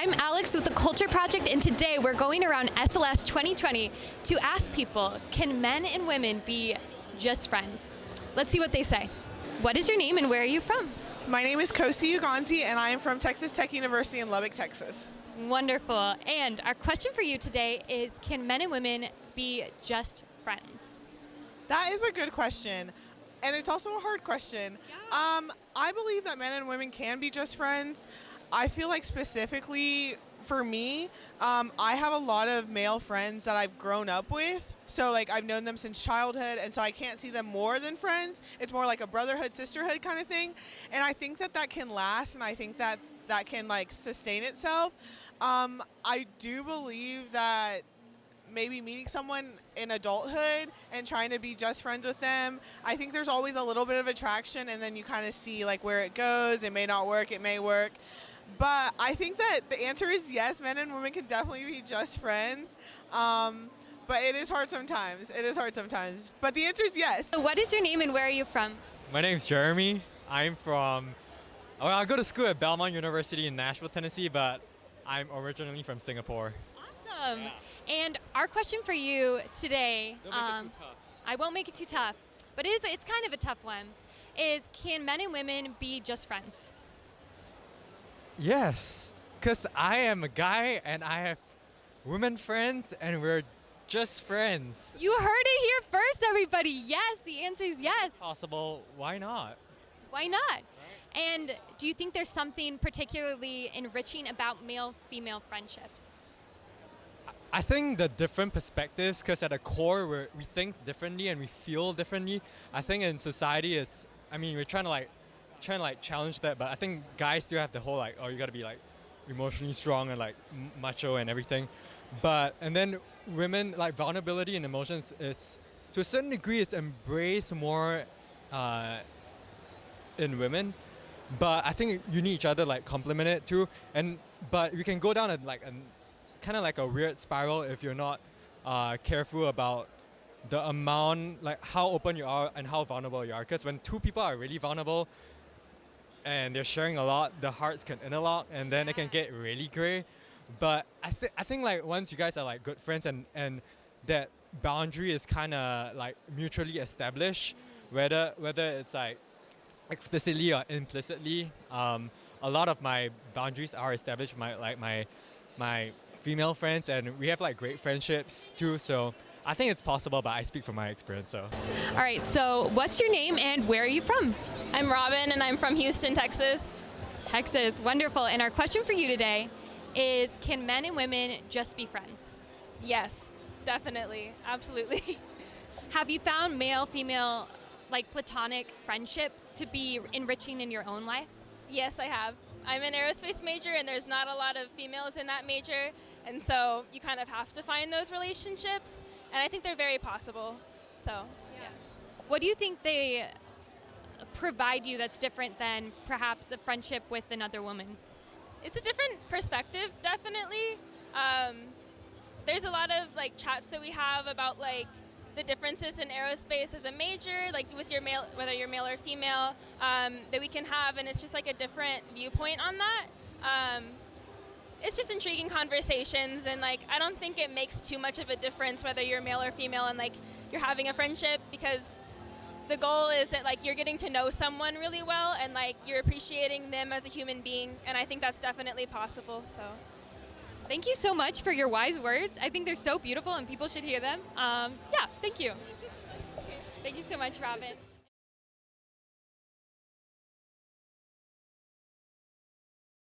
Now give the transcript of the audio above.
I'm Alex with the Culture Project, and today we're going around SLS 2020 to ask people can men and women be just friends? Let's see what they say. What is your name and where are you from? My name is Kosi Uganzi, and I am from Texas Tech University in Lubbock, Texas. Wonderful. And our question for you today is Can men and women be just friends? That is a good question. And it's also a hard question. Yeah. Um, I believe that men and women can be just friends. I feel like specifically for me, um, I have a lot of male friends that I've grown up with. So like I've known them since childhood, and so I can't see them more than friends. It's more like a brotherhood, sisterhood kind of thing, and I think that that can last, and I think that that can like sustain itself. Um, I do believe that maybe meeting someone in adulthood and trying to be just friends with them. I think there's always a little bit of attraction and then you kind of see like where it goes. It may not work, it may work. But I think that the answer is yes, men and women can definitely be just friends. Um, but it is hard sometimes. It is hard sometimes. But the answer is yes. So, what is your name and where are you from? My name's Jeremy. I'm from, well, I go to school at Belmont University in Nashville, Tennessee, but I'm originally from Singapore. Awesome. Yeah. And our question for you today, Don't make it um, too tough. I won't make it too tough, but it is, it's kind of a tough one, is can men and women be just friends? Yes, because I am a guy and I have women friends and we're just friends. You heard it here first, everybody. Yes, the answer is yes. Possible, why not? Why not? And do you think there's something particularly enriching about male female friendships? I think the different perspectives, because at the core we're, we think differently and we feel differently. I think in society it's, I mean, we're trying to like, trying to like challenge that, but I think guys still have the whole like, oh, you gotta be like emotionally strong and like macho and everything. But, and then women, like vulnerability and emotions is, to a certain degree, it's embraced more uh, in women. But I think you need each other like complement it too. And but we can go down a like a kind of like a weird spiral if you're not uh, careful about the amount like how open you are and how vulnerable you are. Because when two people are really vulnerable and they're sharing a lot, the hearts can interlock and then it can get really gray. But I think I think like once you guys are like good friends and and that boundary is kind of like mutually established, whether whether it's like explicitly or implicitly. Um, a lot of my boundaries are established. My like my my female friends, and we have like great friendships too. So I think it's possible, but I speak from my experience. So All right, so what's your name and where are you from? I'm Robin and I'm from Houston, Texas. Texas. Wonderful. And our question for you today is can men and women just be friends? Yes, definitely. Absolutely. Have you found male female like platonic friendships to be enriching in your own life? yes, I have. I'm an aerospace major and there's not a lot of females in that major, and so you kind of have to find those relationships, and I think they're very possible. So, yeah. What do you think they provide you that's different than perhaps a friendship with another woman? It's a different perspective, definitely. Um, there's a lot of like chats that we have about like the differences in aerospace as a major, like with your male, whether you're male or female, um, that we can have, and it's just like a different viewpoint on that. Um, it's just intriguing conversations, and like I don't think it makes too much of a difference whether you're male or female, and like you're having a friendship because the goal is that like you're getting to know someone really well, and like you're appreciating them as a human being, and I think that's definitely possible. So. Thank you so much for your wise words. I think they're so beautiful and people should hear them. Um, yeah, thank you. Thank you so much. Thank you so much, Robin.